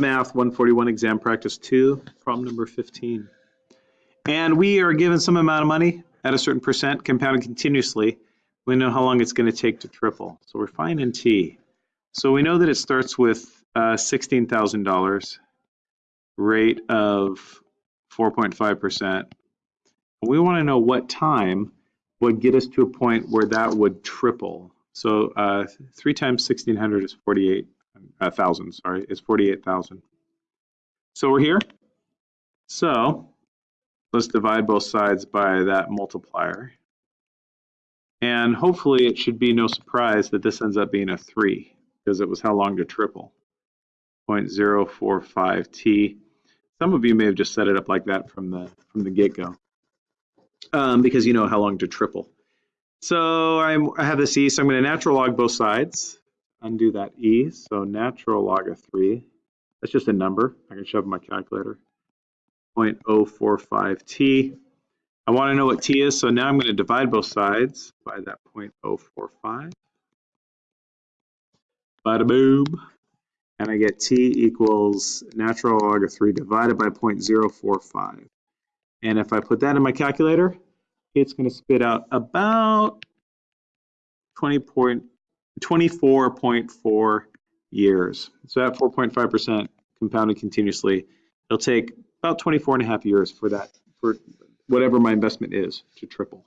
Math 141 exam practice 2, problem number 15. And we are given some amount of money at a certain percent compounded continuously. We know how long it's going to take to triple. So we're finding T. So we know that it starts with uh, $16,000, rate of 4.5%. We want to know what time would get us to a point where that would triple. So uh, 3 times 1600 is 48,000, uh, sorry, is 48,000. So we're here. So let's divide both sides by that multiplier. And hopefully it should be no surprise that this ends up being a 3 because it was how long to triple. 0.045t. Some of you may have just set it up like that from the from the get-go um, because you know how long to triple. So I'm, I have this e, so I'm going to natural log both sides, undo that e, so natural log of 3. That's just a number. I can shove in my calculator. 0.045t. I want to know what t is, so now I'm going to divide both sides by that 0.045. Bada boom. And I get t equals natural log of 3 divided by 0.045. And if I put that in my calculator, it's going to spit out about 20 point, 24.4 years. So at 4.5% compounded continuously, it'll take about 24 and a half years for that, for whatever my investment is to triple.